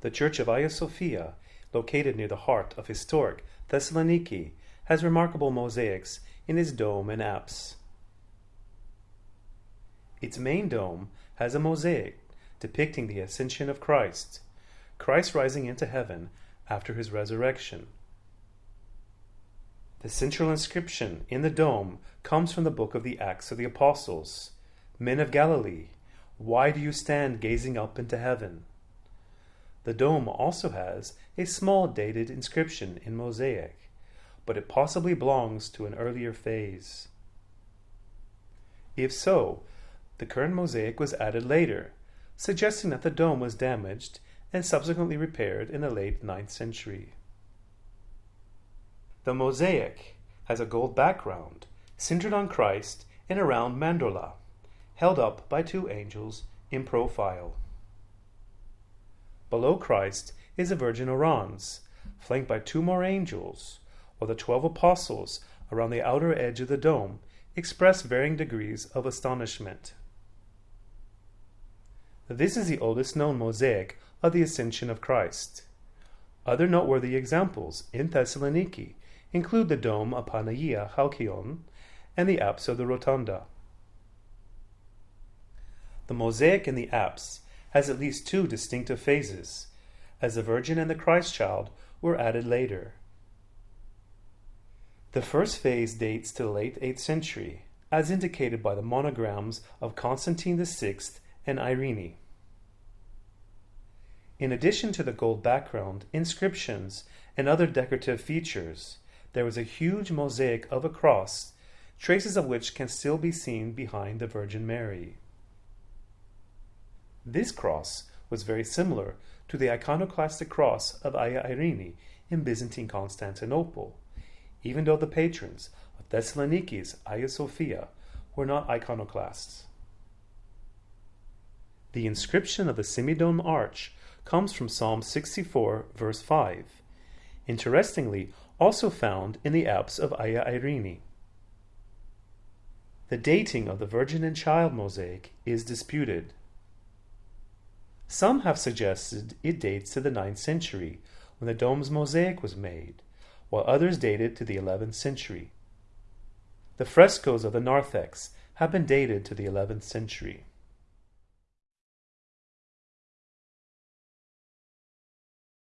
The church of Hagia Sophia, located near the heart of historic Thessaloniki, has remarkable mosaics in its dome and apse. Its main dome has a mosaic depicting the ascension of Christ, Christ rising into heaven after his resurrection. The central inscription in the dome comes from the book of the Acts of the Apostles Men of Galilee, why do you stand gazing up into heaven? The dome also has a small dated inscription in mosaic, but it possibly belongs to an earlier phase. If so, the current mosaic was added later, suggesting that the dome was damaged and subsequently repaired in the late 9th century. The mosaic has a gold background centered on Christ and around mandorla, held up by two angels in profile. Below Christ is the Virgin Orans, flanked by two more angels, while the twelve apostles around the outer edge of the dome express varying degrees of astonishment. This is the oldest known mosaic of the Ascension of Christ. Other noteworthy examples in Thessaloniki include the dome of Panagia Halkion and the apse of the Rotunda. The mosaic in the apse has at least two distinctive phases, as the Virgin and the Christ child were added later. The first phase dates to the late 8th century, as indicated by the monograms of Constantine VI and Irene. In addition to the gold background, inscriptions, and other decorative features, there was a huge mosaic of a cross, traces of which can still be seen behind the Virgin Mary. This cross was very similar to the iconoclastic cross of Hagia Irene in Byzantine Constantinople, even though the patrons of Thessaloniki's Hagia Sophia were not iconoclasts. The inscription of the semidome arch comes from Psalm 64, verse 5, interestingly, also found in the apse of Hagia Irene. The dating of the Virgin and Child mosaic is disputed. Some have suggested it dates to the 9th century, when the dome's mosaic was made, while others date it to the 11th century. The frescoes of the narthex have been dated to the 11th century.